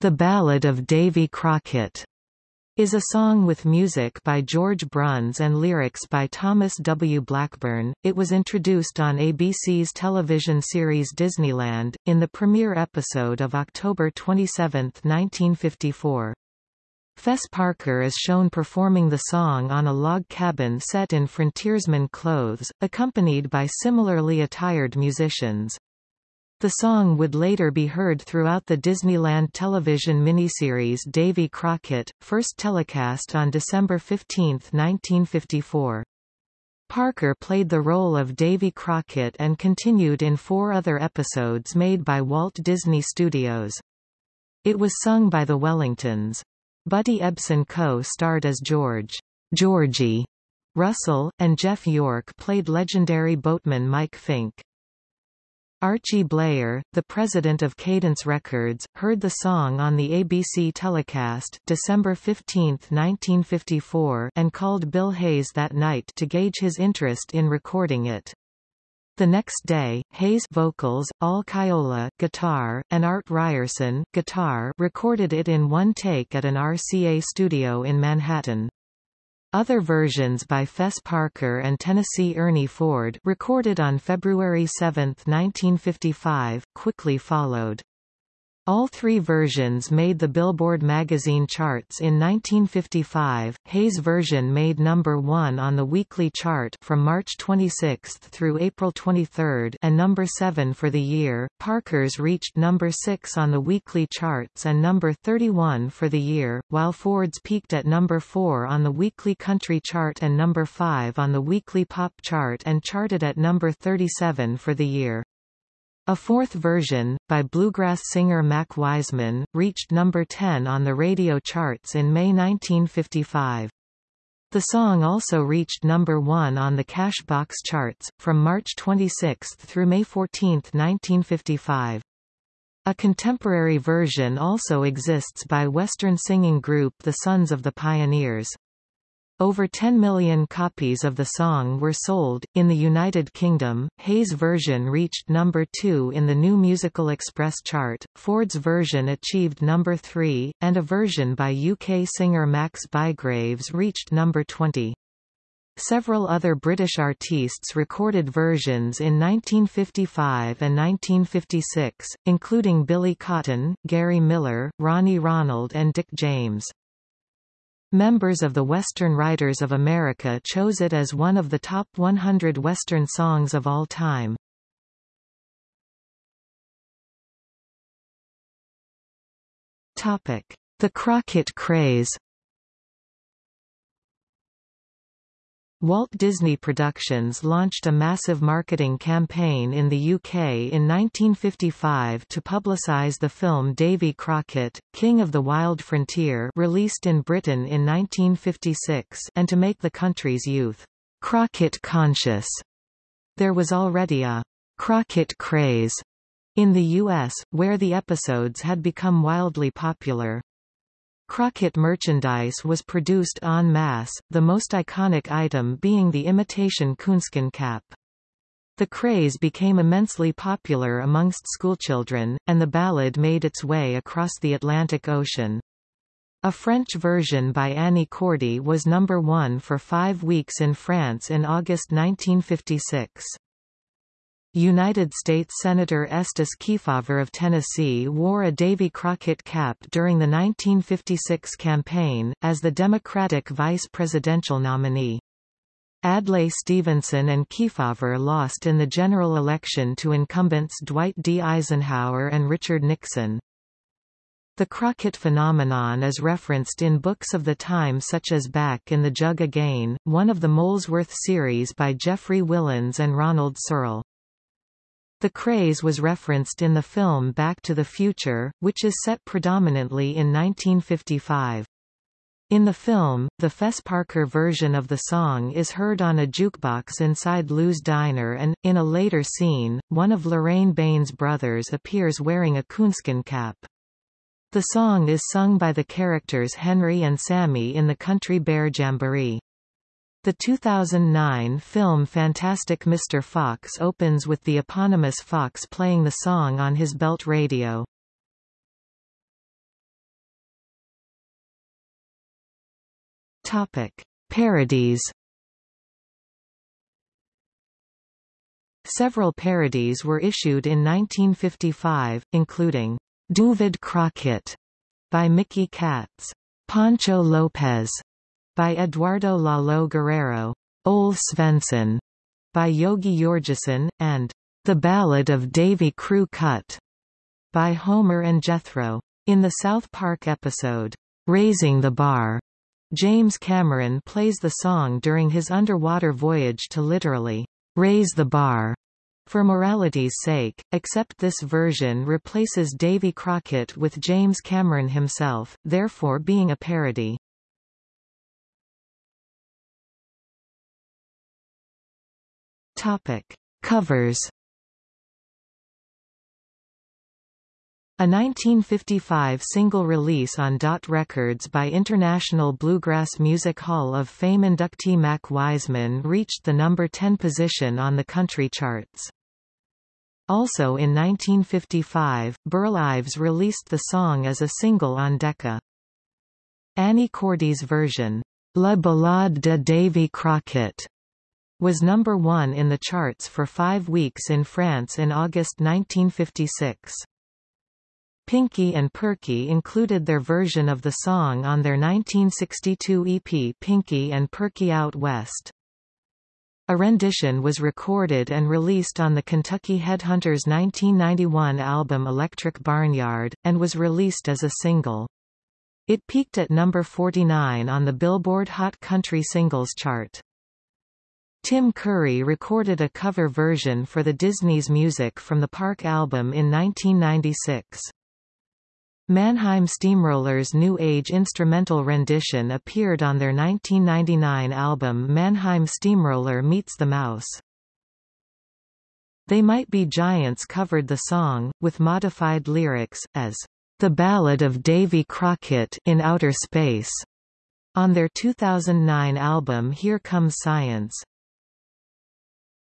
The Ballad of Davy Crockett is a song with music by George Bruns and lyrics by Thomas W. Blackburn. It was introduced on ABC's television series Disneyland, in the premiere episode of October 27, 1954. Fess Parker is shown performing the song on a log cabin set in frontiersman clothes, accompanied by similarly attired musicians. The song would later be heard throughout the Disneyland television miniseries Davy Crockett, first telecast on December 15, 1954. Parker played the role of Davy Crockett and continued in four other episodes made by Walt Disney Studios. It was sung by the Wellingtons. Buddy Ebsen co-starred as George Georgie Russell, and Jeff York played legendary boatman Mike Fink. Archie Bleyer, the president of Cadence Records, heard the song on the ABC telecast December 15, 1954 and called Bill Hayes that night to gauge his interest in recording it. The next day, Hayes vocals, Al Caiola guitar, and Art Ryerson guitar recorded it in one take at an RCA studio in Manhattan. Other versions by Fess Parker and Tennessee Ernie Ford recorded on February 7, 1955, quickly followed. All three versions made the Billboard magazine charts in 1955. Hayes' version made number 1 on the weekly chart from March 26 through April 23 and number 7 for the year. Parker's reached number 6 on the weekly charts and number 31 for the year, while Ford's peaked at number 4 on the weekly country chart and number 5 on the weekly pop chart and charted at number 37 for the year. A fourth version, by bluegrass singer Mac Wiseman, reached number 10 on the radio charts in May 1955. The song also reached number 1 on the Cashbox charts, from March 26 through May 14, 1955. A contemporary version also exists by Western singing group The Sons of the Pioneers. Over 10 million copies of the song were sold. In the United Kingdom, Hayes' version reached number 2 in the New Musical Express chart, Ford's version achieved number 3, and a version by UK singer Max Bygraves reached number 20. Several other British artists recorded versions in 1955 and 1956, including Billy Cotton, Gary Miller, Ronnie Ronald and Dick James. Members of the Western Writers of America chose it as one of the top 100 Western songs of all time. The Crockett craze Walt Disney Productions launched a massive marketing campaign in the UK in 1955 to publicise the film Davy Crockett, King of the Wild Frontier released in Britain in 1956 and to make the country's youth Crockett conscious. There was already a Crockett craze in the US, where the episodes had become wildly popular. Crockett merchandise was produced en masse, the most iconic item being the imitation coonskin cap. The craze became immensely popular amongst schoolchildren, and the ballad made its way across the Atlantic Ocean. A French version by Annie Cordy was number one for five weeks in France in August 1956. United States Senator Estes Kefauver of Tennessee wore a Davy Crockett cap during the 1956 campaign, as the Democratic vice presidential nominee. Adlai Stevenson and Kefauver lost in the general election to incumbents Dwight D. Eisenhower and Richard Nixon. The Crockett phenomenon is referenced in books of the time such as Back in the Jug Again, one of the Molesworth series by Geoffrey Willans and Ronald Searle. The craze was referenced in the film Back to the Future, which is set predominantly in 1955. In the film, the Fess Parker version of the song is heard on a jukebox inside Lou's diner and, in a later scene, one of Lorraine Baines' brothers appears wearing a coonskin cap. The song is sung by the characters Henry and Sammy in the Country Bear Jamboree. The 2009 film Fantastic Mr. Fox opens with the eponymous Fox playing the song on his belt radio. Topic. Parodies Several parodies were issued in 1955, including Duvid Crockett by Mickey Katz, Pancho Lopez by Eduardo Lalo Guerrero, Ole Svensson by Yogi Yorgesson, and The Ballad of Davy Crew Cut by Homer and Jethro. In the South Park episode, Raising the Bar, James Cameron plays the song during his underwater voyage to literally raise the bar. For morality's sake, except this version replaces Davy Crockett with James Cameron himself, therefore being a parody. Topic. Covers A 1955 single release on Dot Records by International Bluegrass Music Hall of Fame inductee Mac Wiseman reached the number 10 position on the country charts. Also in 1955, Burl Ives released the song as a single on Decca. Annie Cordy's version, La Ballade de Davy Crockett, was number one in the charts for five weeks in France in August 1956. Pinky and Perky included their version of the song on their 1962 EP Pinky and Perky Out West. A rendition was recorded and released on the Kentucky Headhunters 1991 album Electric Barnyard, and was released as a single. It peaked at number 49 on the Billboard Hot Country Singles chart. Tim Curry recorded a cover version for the Disney's Music from the Park album in 1996. Mannheim Steamrollers' New Age instrumental rendition appeared on their 1999 album Mannheim Steamroller Meets the Mouse. They Might Be Giants covered the song, with modified lyrics, as The Ballad of Davy Crockett in Outer Space, on their 2009 album Here Comes Science.